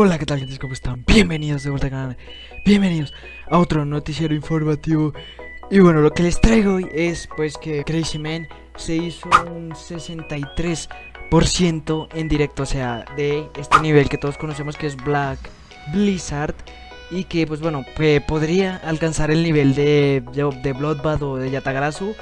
Hola, ¿qué tal gente? ¿Cómo están? Bienvenidos de vuelta al canal Bienvenidos a otro noticiero informativo Y bueno, lo que les traigo hoy es pues que Crazy Man se hizo un 63% en directo O sea, de este nivel que todos conocemos que es Black Blizzard Y que pues bueno, podría alcanzar el nivel de, de, de Bloodbath o de Yatagarasu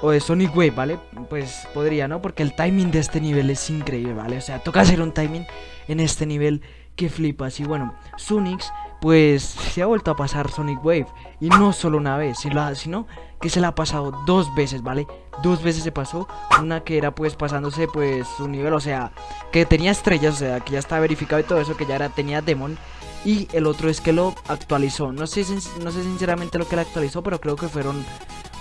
o de Sonic Wave, ¿vale? Pues podría, ¿no? Porque el timing de este nivel es increíble, ¿vale? O sea, toca hacer un timing en este nivel que flipas. Y bueno, Sunix, pues se ha vuelto a pasar Sonic Wave. Y no solo una vez, sino que se la ha pasado dos veces, ¿vale? Dos veces se pasó. Una que era pues pasándose pues su nivel, o sea, que tenía estrellas, o sea, que ya está verificado y todo eso, que ya era, tenía Demon. Y el otro es que lo actualizó. No sé, no sé sinceramente lo que le actualizó, pero creo que fueron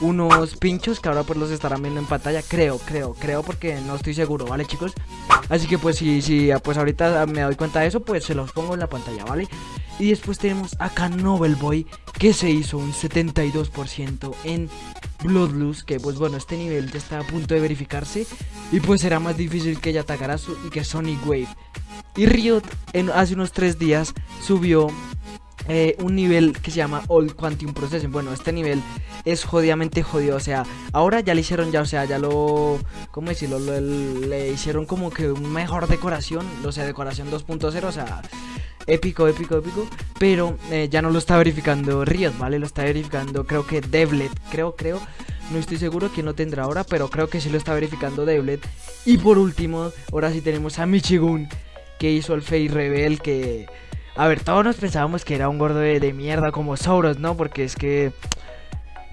unos pinchos que ahora pues los estarán viendo en pantalla. Creo, creo, creo porque no estoy seguro, ¿vale chicos? Así que pues si, si pues ahorita me doy cuenta de eso, pues se los pongo en la pantalla, ¿vale? Y después tenemos acá Nobel Boy que se hizo un 72% en Bloodlust, que pues bueno, este nivel ya está a punto de verificarse y pues será más difícil que Yatakarasu y que Sonic Wave. Y Riot en, hace unos 3 días subió eh, un nivel que se llama All Quantum Processing. Bueno, este nivel es jodidamente jodido. O sea, ahora ya le hicieron ya, o sea, ya lo. ¿Cómo decirlo? le hicieron como que mejor decoración. O sea, decoración 2.0. O sea, épico, épico, épico. Pero eh, ya no lo está verificando Riot, ¿vale? Lo está verificando, creo que Devlet. Creo, creo. No estoy seguro quién lo tendrá ahora, pero creo que sí lo está verificando Devlet. Y por último, ahora sí tenemos a Michigun, que hizo el Face Rebel, que a ver, todos nos pensábamos que era un gordo de, mierda como Sauros, ¿no? Porque es que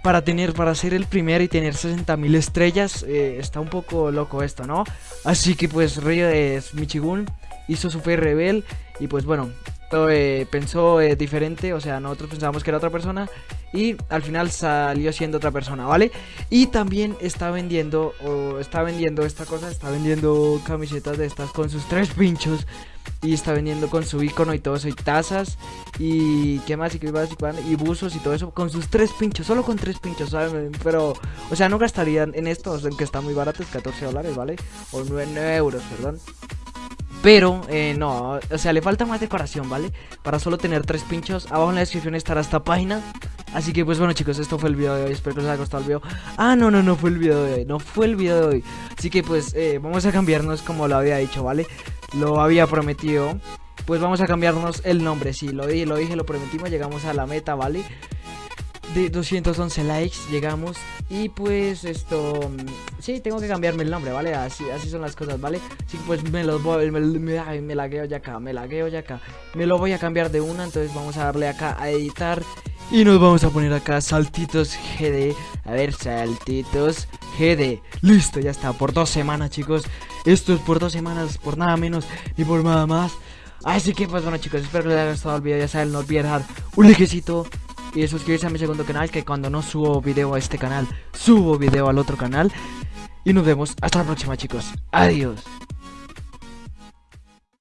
para tener, para ser el primero y tener 60.000 estrellas, eh, está un poco loco esto, ¿no? Así que pues Río es Michigun, hizo su fe rebel y pues bueno, eh, pensó eh, diferente, o sea, nosotros pensábamos que era otra persona y al final salió siendo otra persona, ¿vale? Y también está vendiendo, o está vendiendo esta cosa, está vendiendo camisetas de estas con sus tres pinchos y está vendiendo con su icono y todo eso y tazas y qué más y qué más y, y buzos y todo eso con sus tres pinchos, solo con tres pinchos, ¿saben? Pero, o sea, no gastarían en esto, en que está muy barato, es 14 dólares, ¿vale? O 9, euros, perdón. Pero, eh, no, o sea, le falta más decoración, ¿vale? Para solo tener tres pinchos. Abajo en la descripción estará esta página. Así que, pues bueno, chicos, esto fue el video de hoy. Espero que os haya gustado el video. Ah, no, no, no fue el video de hoy. No fue el video de hoy. Así que, pues, eh, vamos a cambiarnos como lo había dicho, ¿vale? Lo había prometido. Pues vamos a cambiarnos el nombre. Sí, lo dije, lo dije, lo prometimos. Llegamos a la meta, ¿vale? De 211 likes llegamos. Y pues esto mm, sí tengo que cambiarme el nombre vale así así son las cosas vale sí pues me lo voy me, me, me lagueo ya acá me lagueo ya acá. Me lo voy a cambiar de una entonces vamos a darle acá a editar. Y nos vamos a poner acá saltitos GD a ver saltitos GD listo ya está por dos semanas chicos. Esto es por dos semanas por nada menos ni por nada más. Así que pues bueno chicos, espero que les haya gustado el video, ya saben, no olviden dejar un likecito y suscribirse a mi segundo canal que cuando no subo video a este canal, subo video al otro canal. Y nos vemos hasta la próxima chicos. Adiós.